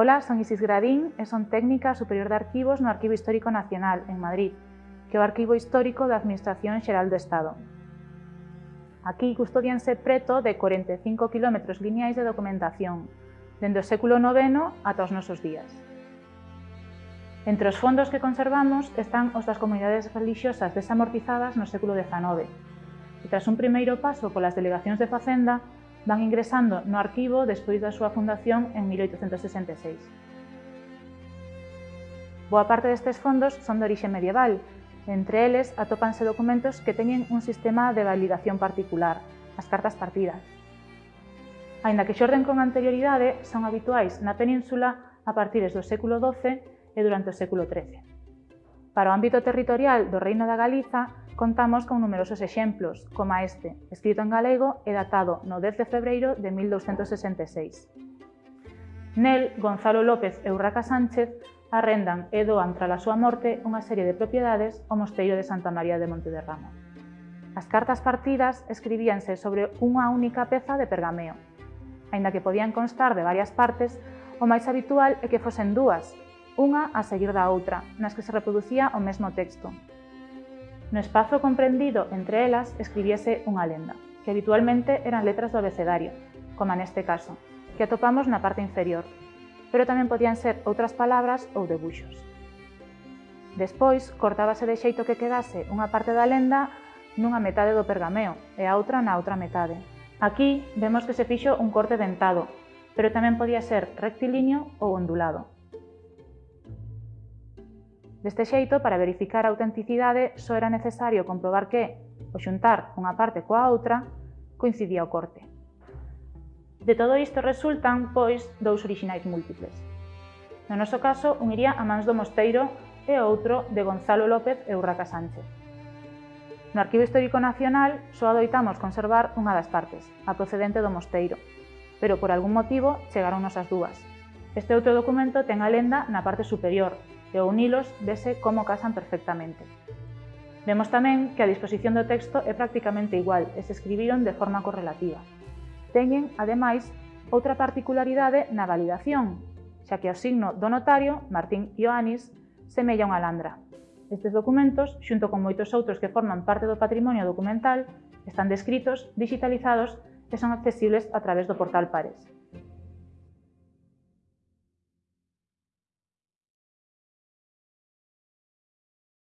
Ola, son Isis Gradín e son técnica superior de arquivos no Arquivo Histórico Nacional, en Madrid, que é o Arquivo Histórico da Administración Xeral do Estado. Aquí custodianse preto de 45 km lineais de documentación, dende o século IX ata os nosos días. Entre os fondos que conservamos están os das comunidades religiosas desamortizadas no século XIX, e tras un primeiro paso polas delegacións de Facenda, van ingresando no arquivo despois da súa fundación en 1866. Boa parte destes fondos son de orixe medieval, entre eles atópanse documentos que teñen un sistema de validación particular, as cartas partidas. Ainda que xorden con anterioridade, son habituais na península a partir do século XII e durante o século XIII. Para o ámbito territorial do Reino da Galiza, Contamos con numerosos exemplos, como este, escrito en galego e datado no 10 de febreiro de 1266. Nel, Gonzalo López e Urraca Sánchez arrendan e doan tras a súa morte unha serie de propiedades ao Mosteiro de Santa María de Montederramo. As cartas partidas escribíanse sobre unha única peza de pergameo. Ainda que podían constar de varias partes, o máis habitual é que fosen dúas, unha a seguir da outra, nas que se reproducía o mesmo texto, No espazo comprendido entre elas escribíase unha lenda, que habitualmente eran letras do abecedario, como neste caso, que atopamos na parte inferior, pero tamén podían ser outras palabras ou debuxos. Despois, cortábase de xeito que quedase unha parte da lenda nunha metade do pergameo e a outra na outra metade. Aquí vemos que se fixo un corte dentado, pero tamén podía ser rectilíneo ou ondulado. Deste xeito, para verificar a autenticidade, só era necesario comprobar que, ao xuntar unha parte coa outra, coincidía o corte. De todo isto resultan, pois, dous orixinais múltiples. No noso caso, un iría a mans do Mosteiro e outro de Gonzalo López e Urraca Sánchez. No Arquivo Histórico Nacional só adoitamos conservar unha das partes, a procedente do Mosteiro, pero por algún motivo chegaron as dúas, Este outro documento ten a lenda na parte superior e ao unilos vese como casan perfectamente. Vemos tamén que a disposición do texto é prácticamente igual e se escribiron de forma correlativa. Teñen, ademais, outra particularidade na validación, xa que o signo do notario, Martín Ioannis, semella unha landra. Estes documentos, xunto con moitos outros que forman parte do patrimonio documental, están descritos, digitalizados e son accesibles a través do portal Pares.